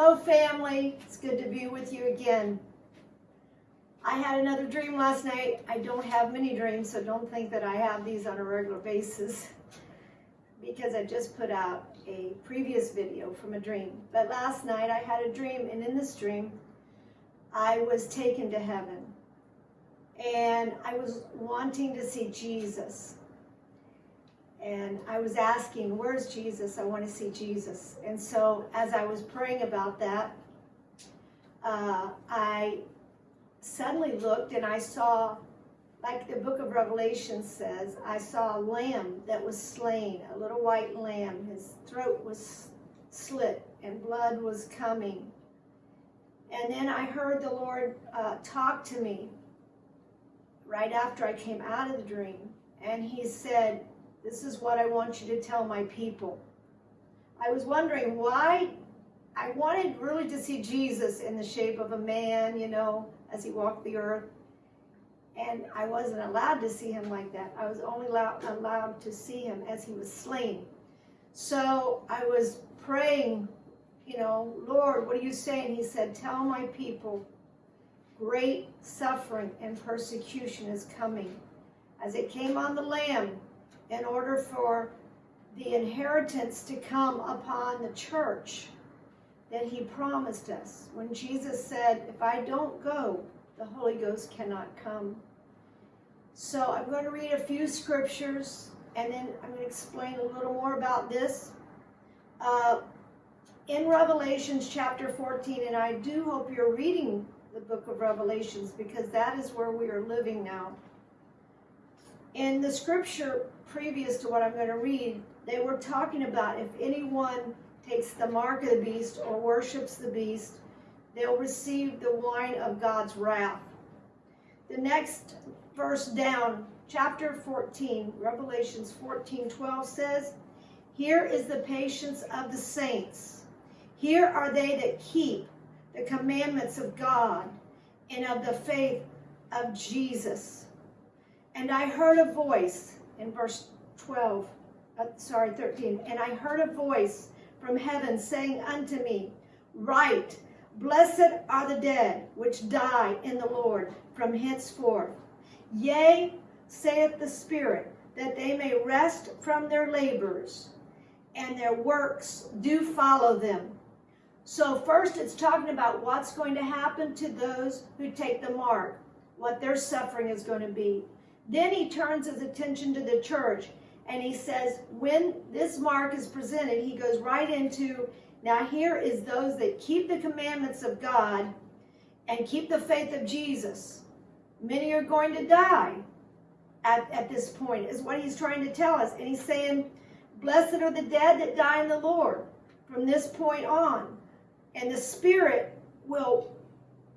Hello, family. It's good to be with you again. I had another dream last night. I don't have many dreams, so don't think that I have these on a regular basis because I just put out a previous video from a dream. But last night I had a dream, and in this dream, I was taken to heaven. And I was wanting to see Jesus. And I was asking, where's Jesus? I want to see Jesus. And so as I was praying about that, uh, I suddenly looked and I saw, like the book of Revelation says, I saw a lamb that was slain, a little white lamb. His throat was slit and blood was coming. And then I heard the Lord uh, talk to me right after I came out of the dream. And he said, this is what I want you to tell my people. I was wondering why I wanted really to see Jesus in the shape of a man, you know, as he walked the earth. And I wasn't allowed to see him like that. I was only allowed, allowed to see him as he was slain. So I was praying, you know, Lord, what are you saying? He said, tell my people, great suffering and persecution is coming. As it came on the Lamb, in order for the inheritance to come upon the church that he promised us. When Jesus said, if I don't go, the Holy Ghost cannot come. So I'm going to read a few scriptures and then I'm going to explain a little more about this. Uh, in Revelations chapter 14, and I do hope you're reading the book of Revelations because that is where we are living now. In the scripture previous to what I'm going to read, they were talking about if anyone takes the mark of the beast or worships the beast, they'll receive the wine of God's wrath. The next verse down, chapter 14, Revelations 14, 12 says, Here is the patience of the saints. Here are they that keep the commandments of God and of the faith of Jesus. And I heard a voice in verse 12, uh, sorry, 13. And I heard a voice from heaven saying unto me, Write, blessed are the dead which die in the Lord from henceforth. Yea, saith the Spirit, that they may rest from their labors, and their works do follow them. So first it's talking about what's going to happen to those who take the mark, what their suffering is going to be. Then he turns his attention to the church and he says, when this mark is presented, he goes right into, now here is those that keep the commandments of God and keep the faith of Jesus. Many are going to die at, at this point, is what he's trying to tell us. And he's saying, blessed are the dead that die in the Lord from this point on. And the Spirit will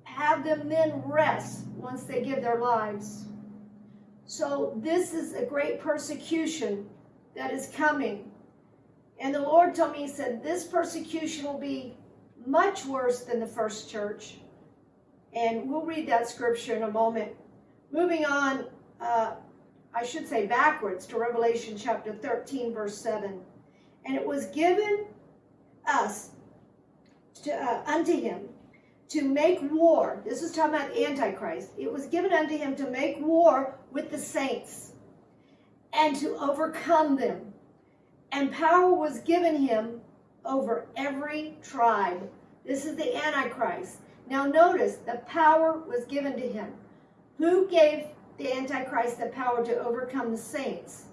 have them then rest once they give their lives. So this is a great persecution that is coming. And the Lord told me, he said, this persecution will be much worse than the first church. And we'll read that scripture in a moment. Moving on, uh, I should say backwards to Revelation chapter 13, verse 7. And it was given us to, uh, unto him to make war. This is talking about Antichrist. It was given unto him to make war with the saints and to overcome them. And power was given him over every tribe. This is the Antichrist. Now notice, the power was given to him. Who gave the Antichrist the power to overcome the saints?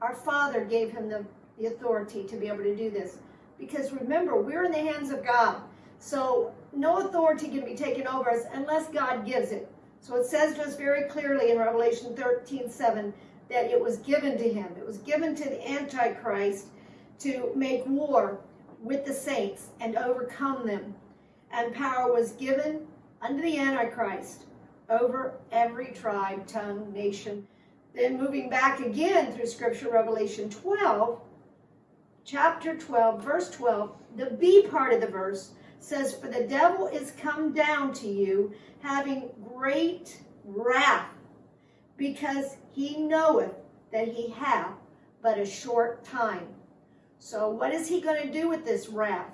Our Father gave him the, the authority to be able to do this. Because remember, we're in the hands of God. So no authority can be taken over us unless God gives it. So it says to us very clearly in Revelation 13, 7, that it was given to him. It was given to the Antichrist to make war with the saints and overcome them. And power was given unto the Antichrist over every tribe, tongue, nation. Then moving back again through Scripture, Revelation 12, chapter 12, verse 12, the B part of the verse says, For the devil is come down to you, having great wrath, because he knoweth that he hath but a short time. So what is he going to do with this wrath?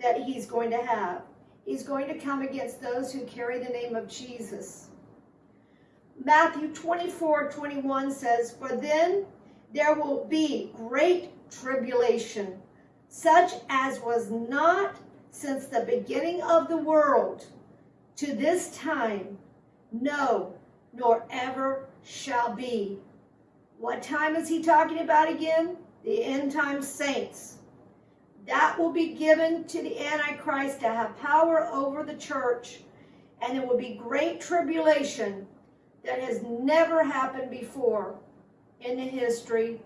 that he's going to have. He's going to come against those who carry the name of Jesus. Matthew 24 21 says, For then there will be great tribulation, such as was not since the beginning of the world to this time, no, nor ever shall be. What time is he talking about again? The end time saints. That will be given to the Antichrist to have power over the church, and there will be great tribulation that has never happened before in the history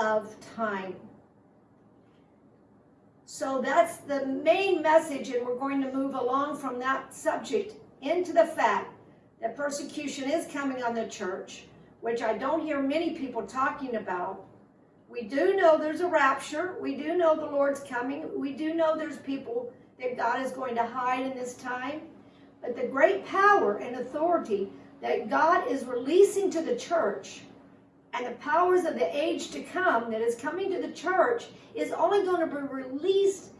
of time. So that's the main message, and we're going to move along from that subject into the fact that persecution is coming on the church, which I don't hear many people talking about. We do know there's a rapture. We do know the Lord's coming. We do know there's people that God is going to hide in this time. But the great power and authority that God is releasing to the church and the powers of the age to come that is coming to the church is only going to be released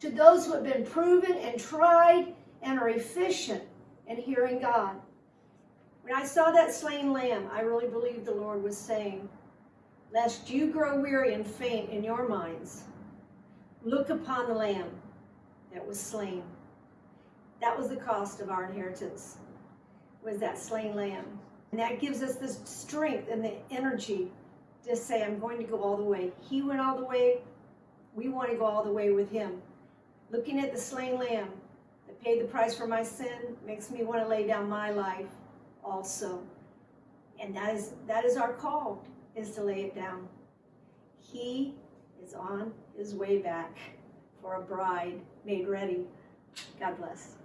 to those who have been proven and tried and are efficient in hearing God. When I saw that slain lamb, I really believe the Lord was saying, Lest you grow weary and faint in your minds, look upon the lamb that was slain. That was the cost of our inheritance, was that slain lamb. And that gives us the strength and the energy to say, I'm going to go all the way. He went all the way. We want to go all the way with him. Looking at the slain lamb that paid the price for my sin makes me want to lay down my life also. And that is that is our call, is to lay it down. He is on his way back for a bride made ready. God bless.